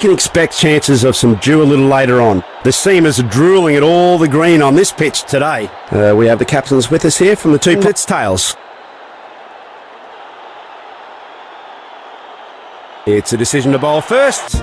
can expect chances of some dew a little later on. The seamers are drooling at all the green on this pitch today. Uh, we have the captains with us here from the two pits tails. It's a decision to bowl first.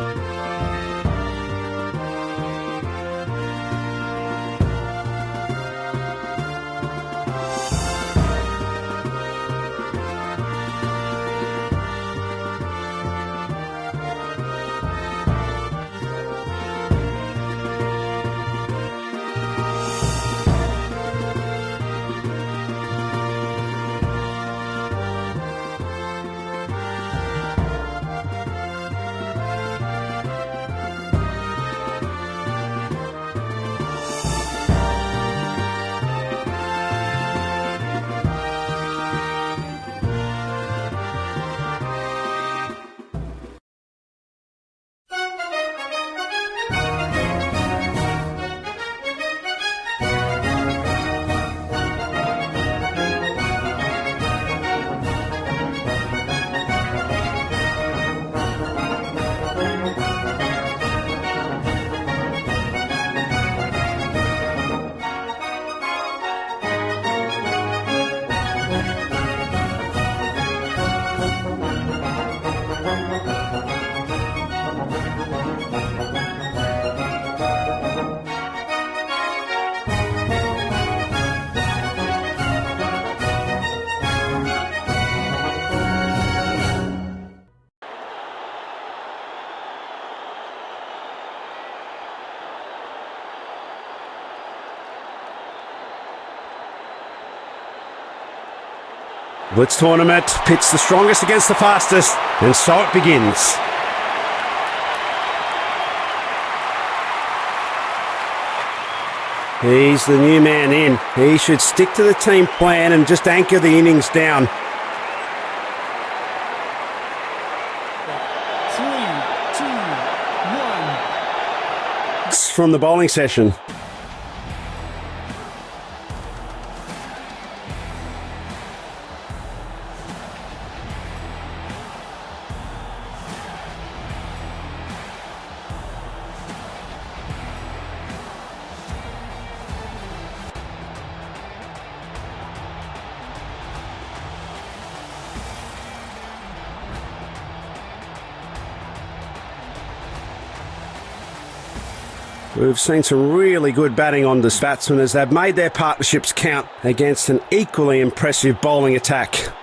Blitz tournament pits the strongest against the fastest, and so it begins. He's the new man in. He should stick to the team plan and just anchor the innings down. Three, two, one. From the bowling session. We've seen some really good batting on this batsmen as they've made their partnerships count against an equally impressive bowling attack.